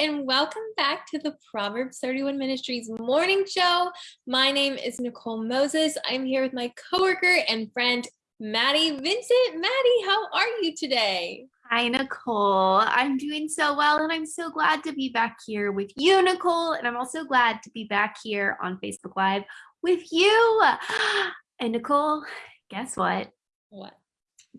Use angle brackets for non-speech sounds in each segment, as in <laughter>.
and welcome back to the Proverbs 31 Ministries morning show. My name is Nicole Moses. I'm here with my coworker and friend, Maddie Vincent. Maddie, how are you today? Hi, Nicole. I'm doing so well, and I'm so glad to be back here with you, Nicole. And I'm also glad to be back here on Facebook Live with you. <gasps> And Nicole, guess what? What?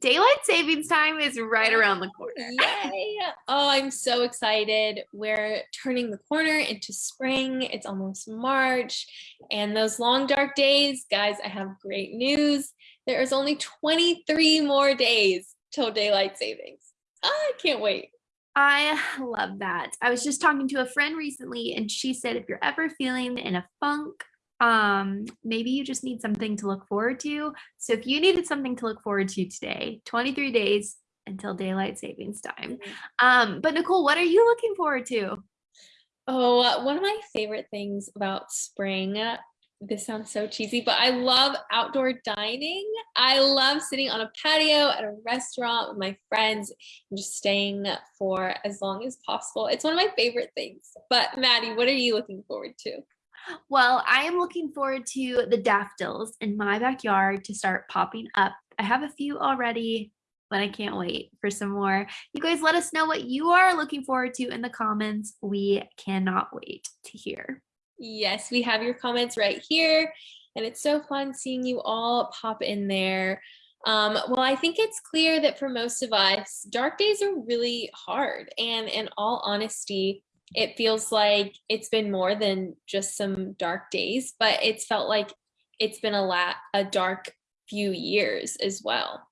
Daylight savings time is right around the corner. Yay! Oh, I'm so excited. We're turning the corner into spring. It's almost March. And those long, dark days, guys, I have great news. There is only 23 more days till daylight savings. Ah, I can't wait. I love that. I was just talking to a friend recently, and she said if you're ever feeling in a funk um maybe you just need something to look forward to. So if you needed something to look forward to today 23 days until daylight savings time. Mm-hmm. um but nicole what are you looking forward to? Oh one of my favorite things about spring this sounds so cheesy but i love outdoor dining. I love sitting on a patio at a restaurant with my friends and just staying for as long as possible. It's one of my favorite things. But maddie what are you looking forward to well, I am looking forward to the daffodils in my backyard to start popping up. I have a few already, but I can't wait for some more. You guys let us know what you are looking forward to in the comments. We cannot wait to hear. Yes, we have your comments right here. And it's so fun seeing you all pop in there. Um, well, I think it's clear that for most of us, dark days are really hard. And in all honesty, it feels like it's been more than just some dark days, but it's felt like it's been a lot a dark few years as well.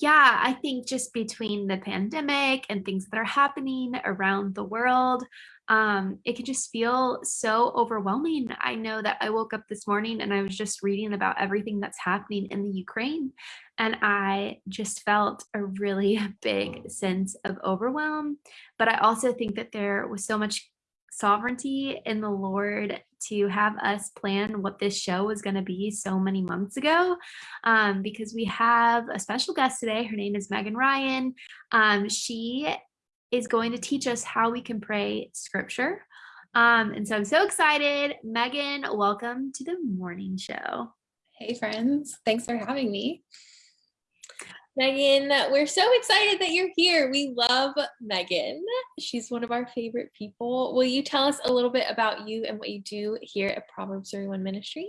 Yeah, I think just between the pandemic and things that are happening around the world, um, it can just feel so overwhelming. I know that I woke up this morning and I was just reading about everything that's happening in the Ukraine, and I just felt a really <laughs> big sense of overwhelm. But I also think that there was so much sovereignty in the Lord to have us plan what this show was going to be so many months ago um, because we have a special guest today. Her name is Megan Ryan. Um, she is going to teach us how we can pray scripture. Um, and so I'm so excited. Megan, welcome to the morning show. Hey, friends. Thanks for having me. Megan, we're so excited that you're here. We love Megan. She's one of our favorite people. Will you tell us a little bit about you and what you do here at Proverbs 31 Ministries?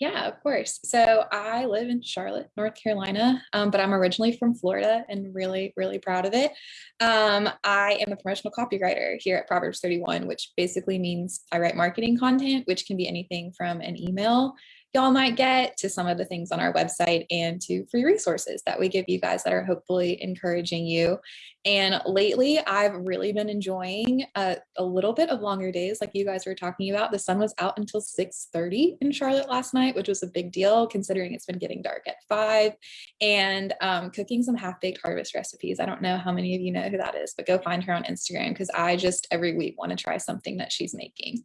Yeah, of course. So I live in Charlotte, North Carolina, um, but I'm originally from Florida and really, really proud of it. Um, I am a promotional copywriter here at Proverbs 31, which basically means I write marketing content, which can be anything from an email y'all might get to some of the things on our website and to free resources that we give you guys that are hopefully encouraging you. And lately, I've really been enjoying a, a little bit of longer days like you guys were talking about. The sun was out until 6.30 in Charlotte last night, which was a big deal considering it's been getting dark at 5. And um, cooking some half-baked harvest recipes. I don't know how many of you know who that is, but go find her on Instagram because I just every week want to try something that she's making.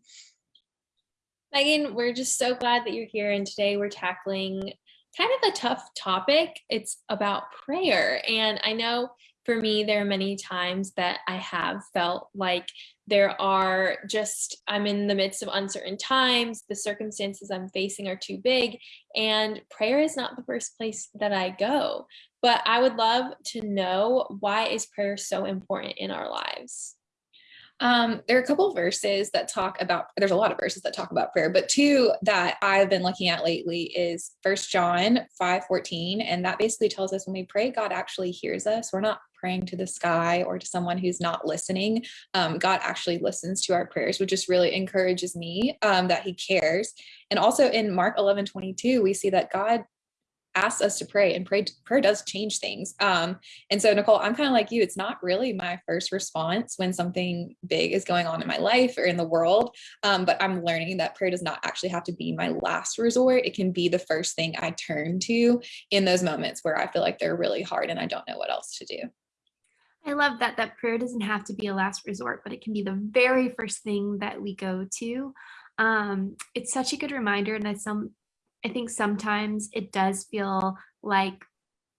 Megan, we're just so glad that you're here. And today we're tackling kind of a tough topic. It's about prayer. And I know for me, there are many times that I have felt like there are just, I'm in the midst of uncertain times, the circumstances I'm facing are too big, and prayer is not the first place that I go. But I would love to know why is prayer so important in our lives? Um, there are a couple verses that talk about, there's a lot of verses that talk about prayer, but two that I've been looking at lately is First John 5 14. And that basically tells us when we pray, God actually hears us. We're not praying to the sky or to someone who's not listening. Um, God actually listens to our prayers, which just really encourages me um, that he cares. And also in Mark 11 22, we see that God asks us to pray and pray prayer does change things. Um and so nicole i'm kind of like you it's not really my first response when something big is going on in my life or in the world um but i'm learning that prayer does not actually have to be my last resort. It can be the first thing i turn to in those moments where i feel like they're really hard and i don't know what else to do. I love that that prayer doesn't have to be a last resort, but it can be the very first thing that we go to. Um, it's such a good reminder, and I some I think sometimes it does feel like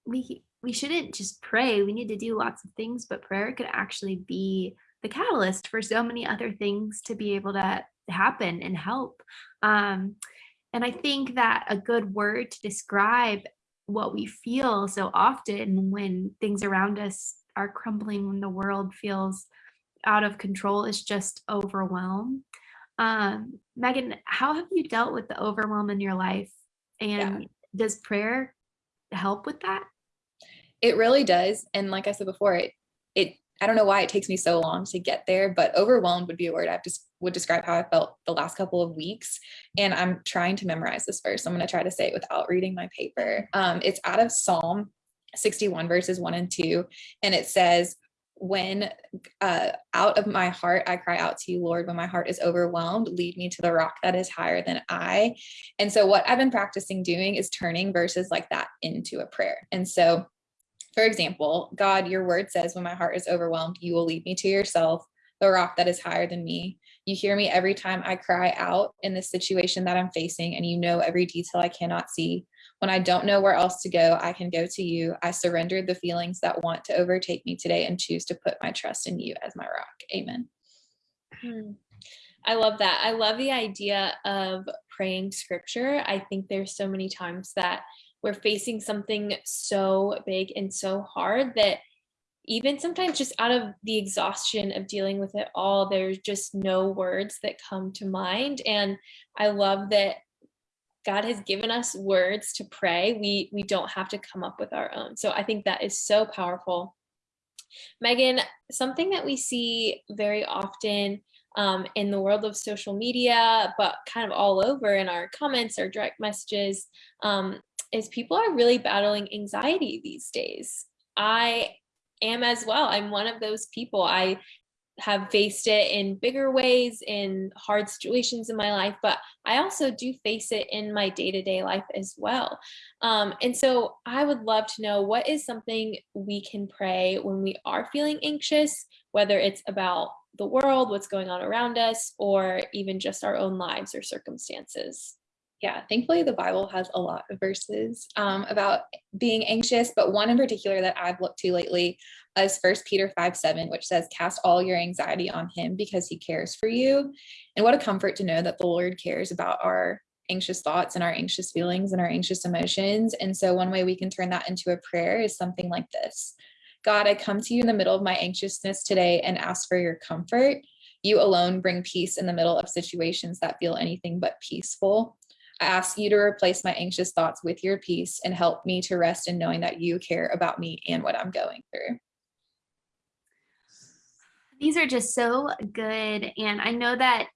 we we shouldn't just pray. We need to do lots of things, but prayer could actually be the catalyst for so many other things to be able to happen and help. Um, and I think that a good word to describe what we feel so often when things around us are crumbling, when the world feels out of control is just overwhelm. Um, Megan, how have you dealt with the overwhelm in your life? And yeah. does prayer help with that? It really does. And like I said before, it it I don't know why it takes me so long to get there, but overwhelmed would be a word I just would describe how I felt the last couple of weeks. And I'm trying to memorize this verse. I'm going to try to say it without reading my paper. Um, it's out of Psalm 61 verses 1 and 2 and it says when uh, out of my heart I cry out to you, Lord, when my heart is overwhelmed, lead me to the rock that is higher than I. And so, what I've been practicing doing is turning verses like that into a prayer. And so, for example, God, your word says, when my heart is overwhelmed, you will lead me to yourself, the rock that is higher than me. You hear me every time I cry out in this situation that I'm facing, and you know every detail I cannot see. When I don't know where else to go, I can go to you. I surrender the feelings that want to overtake me today and choose to put my trust in you as my rock. Amen. Hmm. I love that. I love the idea of praying scripture. I think there's so many times that we're facing something so big and so hard that even sometimes just out of the exhaustion of dealing with it all, there's just no words that come to mind. And I love that God has given us words to pray. We we don't have to come up with our own. So I think that is so powerful. Megan, something that we see very often um, in the world of social media, but kind of all over in our comments or direct messages, um, is people are really battling anxiety these days. I am as well. I'm one of those people. I have faced it in bigger ways in hard situations in my life but i also do face it in my day-to-day life as well. Um, and so i would love to know what is something we can pray when we are feeling anxious whether it's about the world what's going on around us or even just our own lives or circumstances yeah, thankfully the Bible has a lot of verses um, about being anxious, but one in particular that I've looked to lately is First Peter 5 7, which says, Cast all your anxiety on him because he cares for you. And what a comfort to know that the Lord cares about our anxious thoughts and our anxious feelings and our anxious emotions. And so, one way we can turn that into a prayer is something like this God, I come to you in the middle of my anxiousness today and ask for your comfort. You alone bring peace in the middle of situations that feel anything but peaceful. I ask you to replace my anxious thoughts with your peace and help me to rest in knowing that you care about me and what I'm going through. These are just so good. And I know that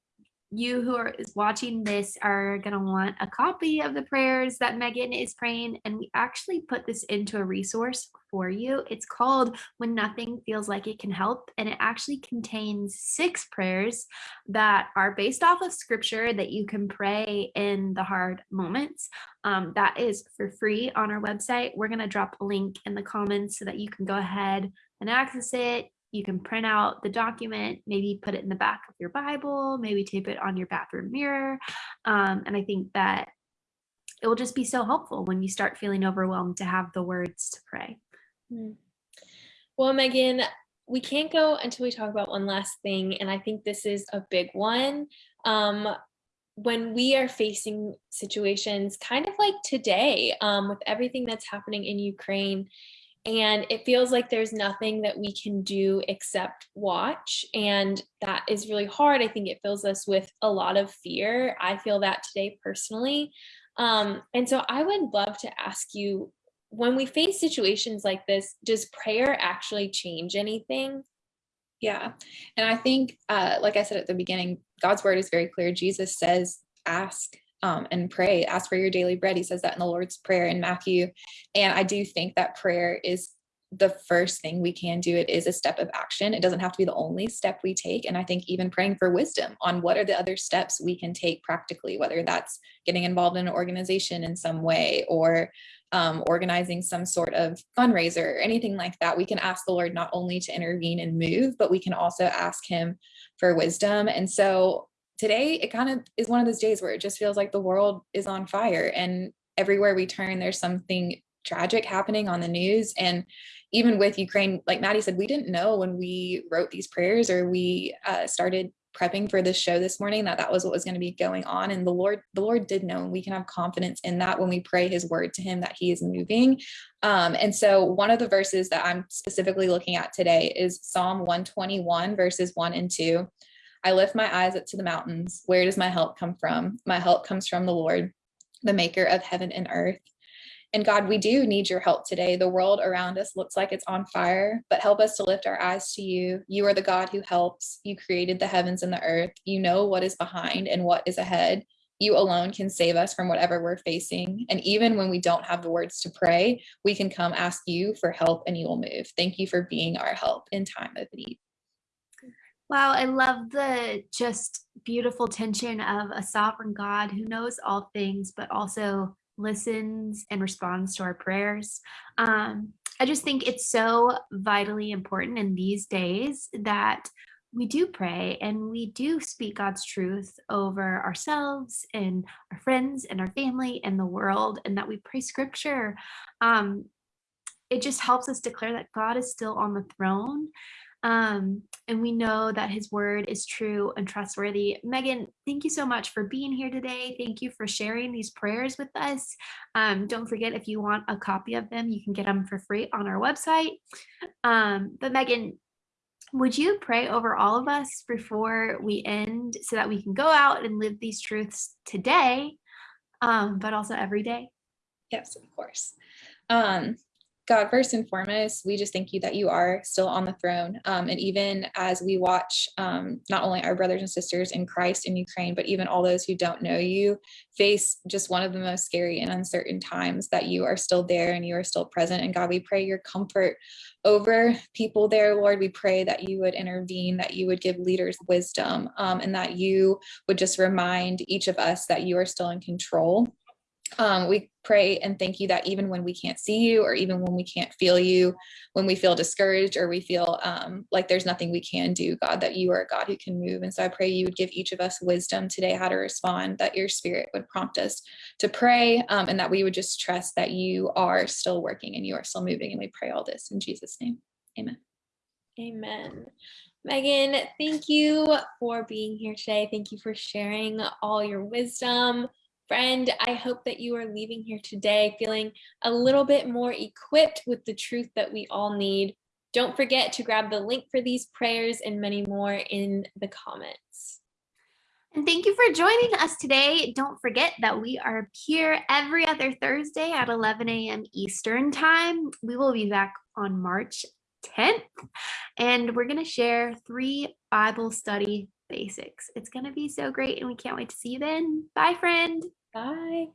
you who are watching this are going to want a copy of the prayers that Megan is praying. And we actually put this into a resource for you. It's called When Nothing Feels Like It Can Help. And it actually contains six prayers that are based off of scripture that you can pray in the hard moments. Um, that is for free on our website. We're going to drop a link in the comments so that you can go ahead and access it you can print out the document, maybe put it in the back of your Bible, maybe tape it on your bathroom mirror. Um, and I think that it will just be so helpful when you start feeling overwhelmed to have the words to pray. Hmm. Well, Megan, we can't go until we talk about one last thing. And I think this is a big one. Um, when we are facing situations kind of like today um, with everything that's happening in Ukraine, and it feels like there's nothing that we can do except watch. And that is really hard. I think it fills us with a lot of fear. I feel that today personally. Um, and so i would love to ask you when we face situations like this does prayer actually change anything? Yeah. And i think uh, like i said at the beginning god's word is very clear. Jesus says ask um, and pray, ask for your daily bread. He says that in the Lord's Prayer in Matthew. And I do think that prayer is the first thing we can do. It is a step of action. It doesn't have to be the only step we take. And I think even praying for wisdom on what are the other steps we can take practically, whether that's getting involved in an organization in some way or um, organizing some sort of fundraiser or anything like that, we can ask the Lord not only to intervene and move, but we can also ask Him for wisdom. And so today it kind of is one of those days where it just feels like the world is on fire and everywhere we turn there's something tragic happening on the news. And even with Ukraine, like Maddie said, we didn't know when we wrote these prayers or we uh, started prepping for this show this morning that that was what was going to be going on. And the lord the lord did know and we can have confidence in that when we pray his word to him that he is moving. Um, and so one of the verses that i'm specifically looking at today is psalm 121 verses 1 and 2 i lift my eyes up to the mountains where does my help come from my help comes from the lord the maker of heaven and earth and God, we do need your help today. The world around us looks like it's on fire, but help us to lift our eyes to you. You are the God who helps. You created the heavens and the earth. You know what is behind and what is ahead. You alone can save us from whatever we're facing. And even when we don't have the words to pray, we can come ask you for help and you will move. Thank you for being our help in time of need. Wow, I love the just beautiful tension of a sovereign God who knows all things, but also listens and responds to our prayers. Um, I just think it's so vitally important in these days that we do pray and we do speak God's truth over ourselves and our friends and our family and the world, and that we pray scripture. Um, it just helps us declare that God is still on the throne um, and we know that his word is true and trustworthy. Megan, thank you so much for being here today. Thank you for sharing these prayers with us. Um, don't forget, if you want a copy of them, you can get them for free on our website. Um, but Megan, would you pray over all of us before we end so that we can go out and live these truths today, um, but also every day? Yes, of course. Um, God, first and foremost, we just thank you that you are still on the throne. Um, and even as we watch um, not only our brothers and sisters in Christ in Ukraine, but even all those who don't know you face just one of the most scary and uncertain times, that you are still there and you are still present. And God, we pray your comfort over people there, Lord. We pray that you would intervene, that you would give leaders wisdom, um, and that you would just remind each of us that you are still in control um, we pray and thank you that even when we can't see you or even when we can't feel you, when we feel discouraged or we feel um, like there's nothing we can do, God, that you are a God who can move. And so I pray you would give each of us wisdom today how to respond, that your spirit would prompt us to pray um, and that we would just trust that you are still working and you are still moving. And we pray all this in Jesus' name. Amen. Amen. Megan, thank you for being here today. Thank you for sharing all your wisdom. Friend, I hope that you are leaving here today feeling a little bit more equipped with the truth that we all need. Don't forget to grab the link for these prayers and many more in the comments. And thank you for joining us today. Don't forget that we are here every other Thursday at 11 a.m. Eastern time. We will be back on March 10th, and we're going to share three Bible study basics. It's going to be so great, and we can't wait to see you then. Bye, friend. Bye.